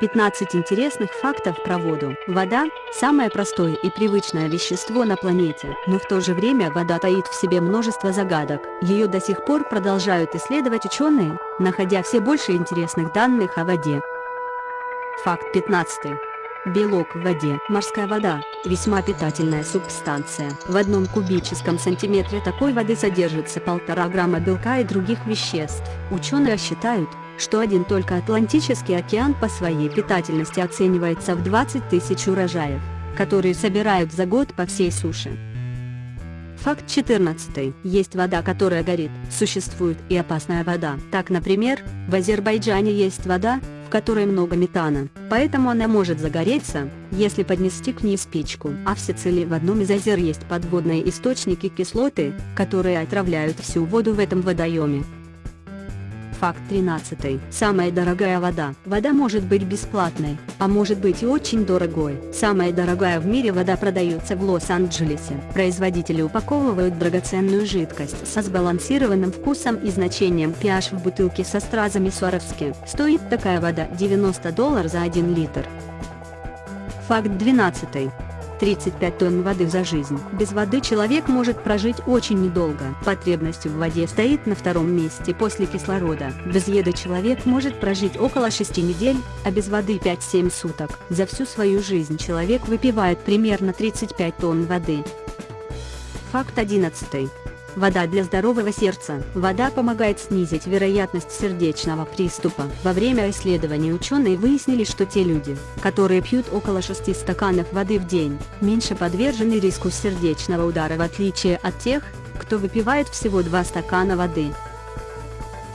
15 интересных фактов про воду. Вода – самое простое и привычное вещество на планете, но в то же время вода таит в себе множество загадок. Ее до сих пор продолжают исследовать ученые, находя все больше интересных данных о воде. Факт 15. Белок в воде. Морская вода – весьма питательная субстанция. В одном кубическом сантиметре такой воды содержится полтора грамма белка и других веществ. Ученые считают, что один только Атлантический океан по своей питательности оценивается в 20 тысяч урожаев, которые собирают за год по всей суше. Факт 14. Есть вода, которая горит. Существует и опасная вода. Так, например, в Азербайджане есть вода, в которой много метана, поэтому она может загореться, если поднести к ней спичку. А в Сицилии в одном из озер есть подводные источники кислоты, которые отравляют всю воду в этом водоеме. Факт 13. Самая дорогая вода. Вода может быть бесплатной, а может быть и очень дорогой. Самая дорогая в мире вода продается в Лос-Анджелесе. Производители упаковывают драгоценную жидкость со сбалансированным вкусом и значением pH в бутылке со стразами Сваровски. Стоит такая вода 90 долларов за 1 литр. Факт 12. 35 тонн воды за жизнь. Без воды человек может прожить очень недолго. Потребность в воде стоит на втором месте после кислорода. Без еды человек может прожить около 6 недель, а без воды 5-7 суток. За всю свою жизнь человек выпивает примерно 35 тонн воды. Факт 11. Вода для здорового сердца. Вода помогает снизить вероятность сердечного приступа. Во время исследований ученые выяснили, что те люди, которые пьют около 6 стаканов воды в день, меньше подвержены риску сердечного удара в отличие от тех, кто выпивает всего 2 стакана воды.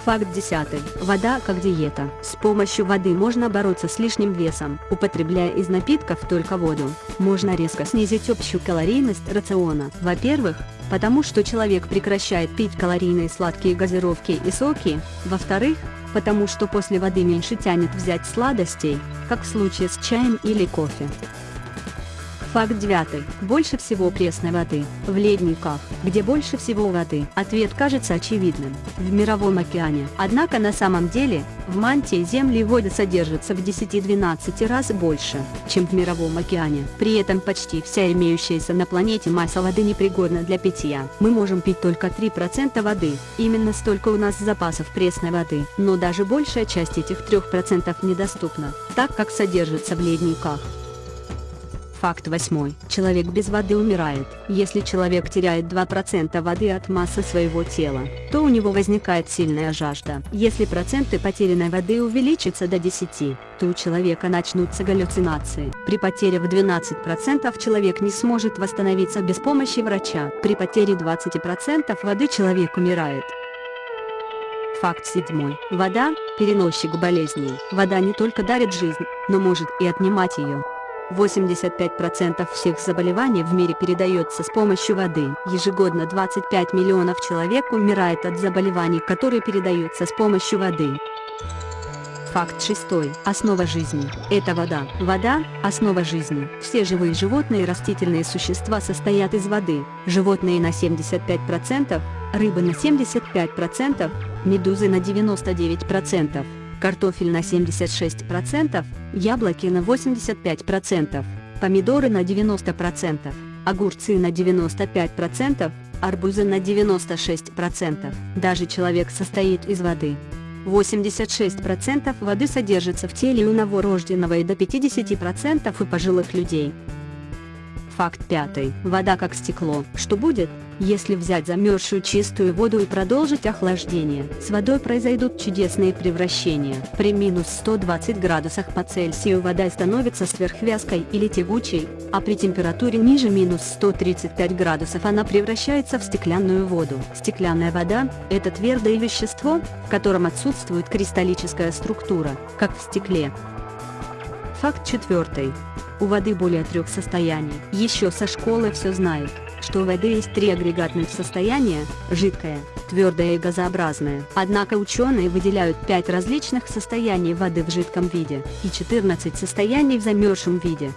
Факт 10. Вода как диета. С помощью воды можно бороться с лишним весом, употребляя из напитков только воду. Можно резко снизить общую калорийность рациона. Во-первых, потому что человек прекращает пить калорийные сладкие газировки и соки, во-вторых, потому что после воды меньше тянет взять сладостей, как в случае с чаем или кофе. Факт 9. Больше всего пресной воды. В ледниках, где больше всего воды. Ответ кажется очевидным. В Мировом океане. Однако на самом деле, в мантии Земли воды содержится в 10-12 раз больше, чем в Мировом океане. При этом почти вся имеющаяся на планете масса воды непригодна для питья. Мы можем пить только 3% воды. Именно столько у нас запасов пресной воды. Но даже большая часть этих 3% недоступна, так как содержится в ледниках. Факт восьмой. Человек без воды умирает. Если человек теряет 2% воды от массы своего тела, то у него возникает сильная жажда. Если проценты потерянной воды увеличатся до 10, то у человека начнутся галлюцинации. При потере в 12% человек не сможет восстановиться без помощи врача. При потере 20% воды человек умирает. Факт седьмой. Вода – переносчик болезней. Вода не только дарит жизнь, но может и отнимать ее. 85% всех заболеваний в мире передается с помощью воды. Ежегодно 25 миллионов человек умирает от заболеваний, которые передаются с помощью воды. Факт шестой. Основа жизни. Это вода. Вода – основа жизни. Все живые животные и растительные существа состоят из воды. Животные на 75%, рыбы на 75%, медузы на 99% картофель на 76%, яблоки на 85%, помидоры на 90%, огурцы на 95%, арбузы на 96%. Даже человек состоит из воды. 86% воды содержится в теле у новорожденного и до 50% у пожилых людей. Факт пятый. Вода как стекло. Что будет, если взять замерзшую чистую воду и продолжить охлаждение? С водой произойдут чудесные превращения. При минус 120 градусах по Цельсию вода становится сверхвязкой или тягучей, а при температуре ниже минус 135 градусов она превращается в стеклянную воду. Стеклянная вода – это твердое вещество, в котором отсутствует кристаллическая структура, как в стекле. Факт четвертый. У воды более трех состояний. Еще со школы все знают, что у воды есть три агрегатных состояния – жидкое, твердое и газообразное. Однако ученые выделяют пять различных состояний воды в жидком виде и 14 состояний в замерзшем виде.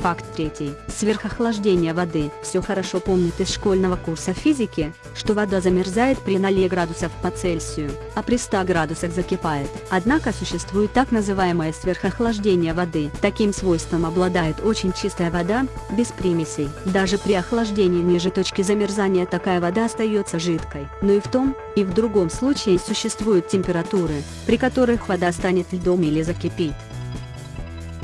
Факт третий. Сверхохлаждение воды. Все хорошо помнят из школьного курса физики, что вода замерзает при 0 градусов по Цельсию, а при 100 градусах закипает. Однако существует так называемое сверхохлаждение воды. Таким свойством обладает очень чистая вода, без примесей. Даже при охлаждении ниже точки замерзания такая вода остается жидкой. Но и в том, и в другом случае существуют температуры, при которых вода станет льдом или закипит.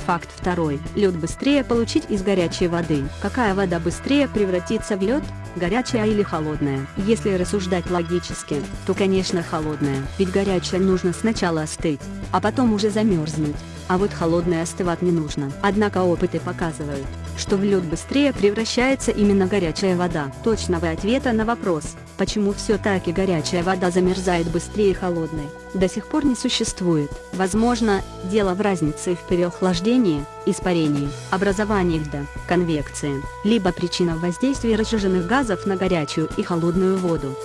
Факт второй. Лед быстрее получить из горячей воды. Какая вода быстрее превратится в лед? Горячая или холодная? Если рассуждать логически, то конечно холодная, ведь горячая нужно сначала остыть, а потом уже замерзнуть а вот холодное остывать не нужно. Однако опыты показывают, что в лед быстрее превращается именно горячая вода. Точного ответа на вопрос, почему все-таки горячая вода замерзает быстрее холодной, до сих пор не существует. Возможно, дело в разнице в переохлаждении, испарении, образовании льда, конвекции, либо причина воздействия разжиженных газов на горячую и холодную воду.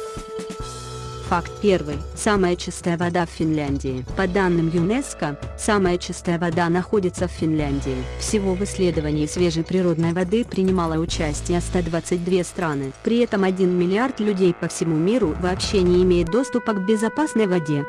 Факт первый. Самая чистая вода в Финляндии. По данным ЮНЕСКО, самая чистая вода находится в Финляндии. Всего в исследовании свежей природной воды принимало участие 122 страны. При этом 1 миллиард людей по всему миру вообще не имеет доступа к безопасной воде.